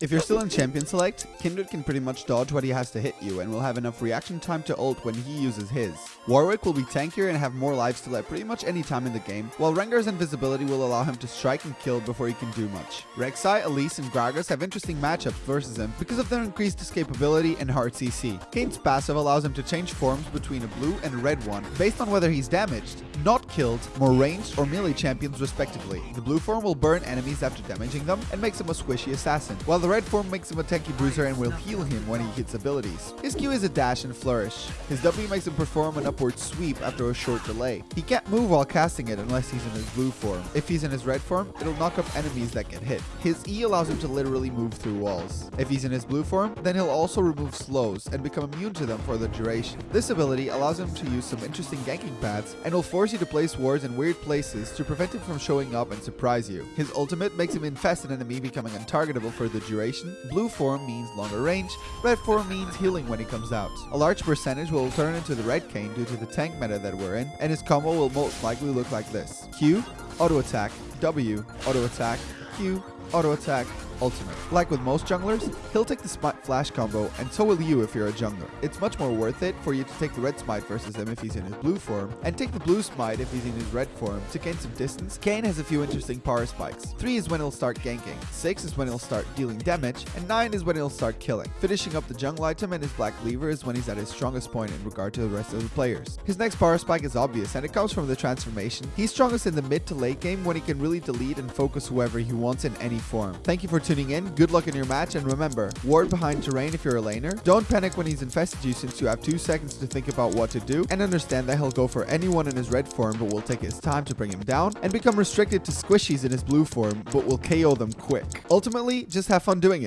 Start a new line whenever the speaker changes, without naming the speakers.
If you're still in Champion Select, Kindred can pretty much dodge what he has to hit you and will have enough reaction time to ult when he uses his. Warwick will be tankier and have more lives to at pretty much any time in the game, while Rengar's invisibility will allow him to strike and kill before he can do much. Rek'Sai, Elise, and Gragas have interesting matchups versus him because of their increased escapability and hard CC. Kayn's passive allows him to change forms between a blue and red one based on whether he's damaged, not killed, more ranged, or melee champions respectively. The blue form will burn enemies after damaging them and makes him a squishy assassin, while the red form makes him a tanky bruiser and will heal him when he hits abilities. His Q is a dash and flourish. His W makes him perform an upward sweep after a short delay. He can't move while casting it unless he's in his blue form. If he's in his red form, it'll knock up enemies that get hit. His E allows him to literally move through walls. If he's in his blue form, then he'll also remove slows and become immune to them for the duration. This ability allows him to use some interesting ganking paths and will force you to place wards in weird places to prevent him from showing up and surprise you. His ultimate makes him infest an enemy becoming untargetable for the duration. Blue form means longer range, red form means healing when he comes out. A large percentage will turn into the red Kayn due to the tank meta that we're in, and his combo will most likely look like this. Q, auto attack, W, auto attack, Q, auto attack, ultimate. Like with most junglers, he'll take the Smite Flash combo, and so will you if you're a jungler. It's much more worth it for you to take the red Smite versus him if he's in his blue form, and take the blue Smite if he's in his red form to gain some distance. Kayn has a few interesting power spikes. 3 is when he'll start ganking, 6 is when he'll start dealing damage, and 9 is when he'll start killing. Finishing up the jungle item and his Black Cleaver is when he's at his strongest point in regard to the rest of the players. His next power spike is obvious, and it comes from the transformation. He's strongest in the mid to late game when he can really delete and focus whoever he wants in any form. Thank you for tuning in, good luck in your match, and remember, ward behind terrain if you're a laner. Don't panic when he's infested you since you have 2 seconds to think about what to do, and understand that he'll go for anyone in his red form but will take his time to bring him down, and become restricted to squishies in his blue form but will KO them quick. Ultimately, just have fun doing it.